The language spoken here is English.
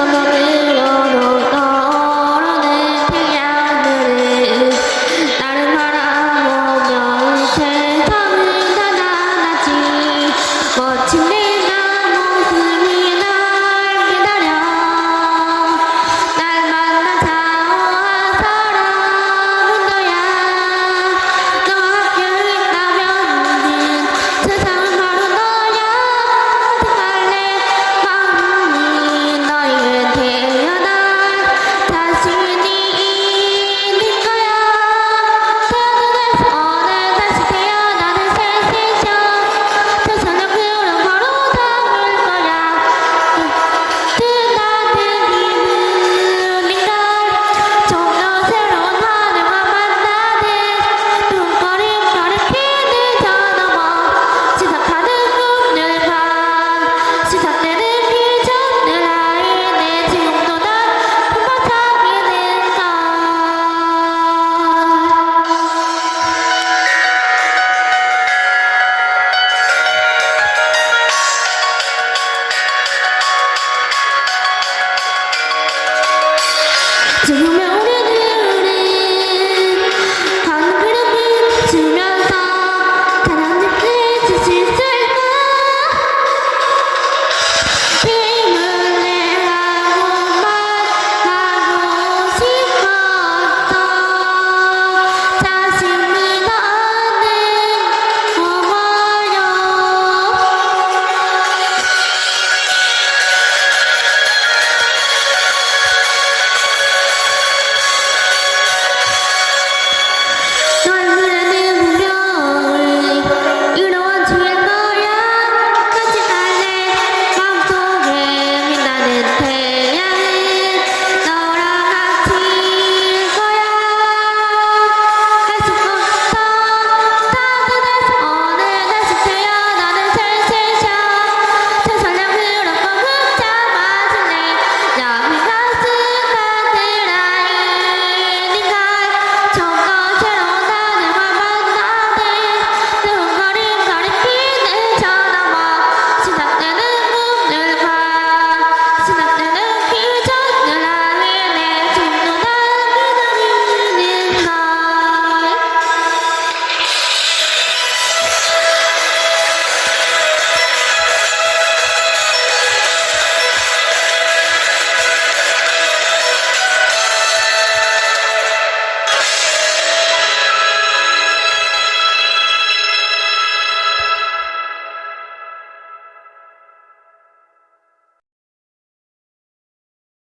I'm not Autonomy.